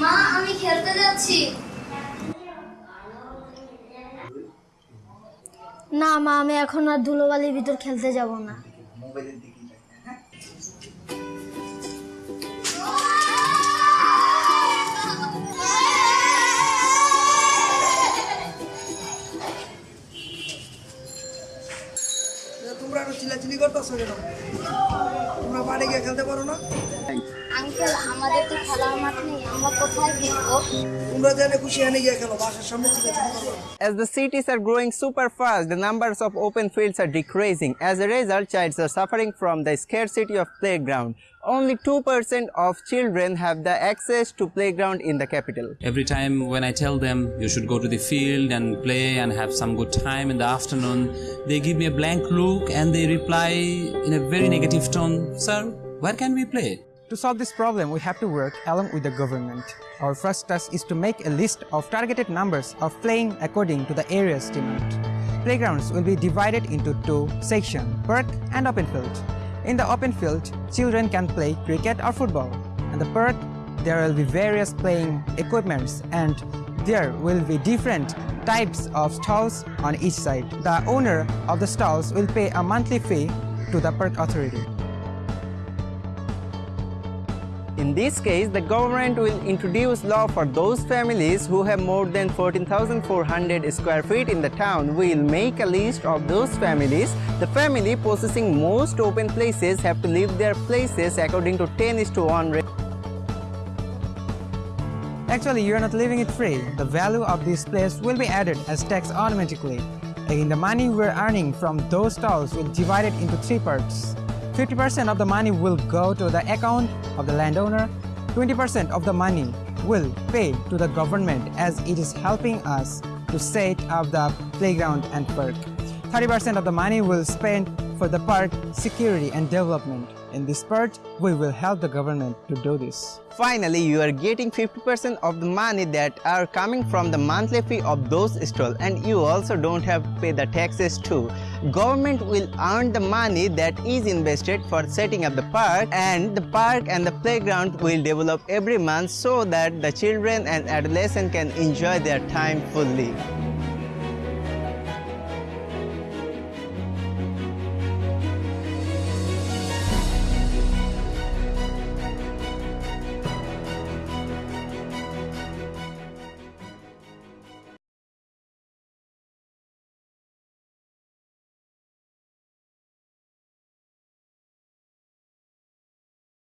মা আমি খেলতে যাচ্ছি। না মা আমি এখন আর ধুলোবালির ভিতর খেলতে যাব না। মোবাইলের দিকেই তাকিয়ে? তোমরা একটু চিল্লাচিল্লি করতেছো কেন? তোমরা বাড়ি গিয়ে খেলতে পারো না? আঙ্কেল আমাদের তো খেলার মাঠ নেই আমরা কোথায় খেলবো তোমরা জানে খুশি এনে গিয়ে খেলো বাসার সামনে চিল্লাচিল্লি করো না। As the cities are growing super fast, the numbers of open fields are decreasing. As a result, childs are suffering from the scarcity of playground. Only 2% of children have the access to playground in the capital. Every time when I tell them you should go to the field and play and have some good time in the afternoon, they give me a blank look and they reply in a very negative tone, Sir, where can we play? To solve this problem, we have to work along with the government. Our first task is to make a list of targeted numbers of playing according to the area's demand. Playgrounds will be divided into two sections, park and open field. In the open field, children can play cricket or football. In the park, there will be various playing equipments and there will be different types of stalls on each side. The owner of the stalls will pay a monthly fee to the park authority. In this case, the government will introduce law for those families who have more than 14,400 square feet in the town. We will make a list of those families. The family possessing most open places have to leave their places according to 10 is to 1 ratio. Actually, you are not leaving it free. The value of this place will be added as tax automatically. Again, the money we're earning from those stalls will be divided into three parts. 50% of the money will go to the account of the landowner. 20% of the money will pay to the government as it is helping us to set up the playground and park. 30% of the money will spend for the park security and development. In this part, we will help the government to do this. Finally, you are getting 50% of the money that are coming from the monthly fee of those stalls and you also don't have to pay the taxes too. Government will earn the money that is invested for setting up the park and the park and the playground will develop every month so that the children and adolescents can enjoy their time fully.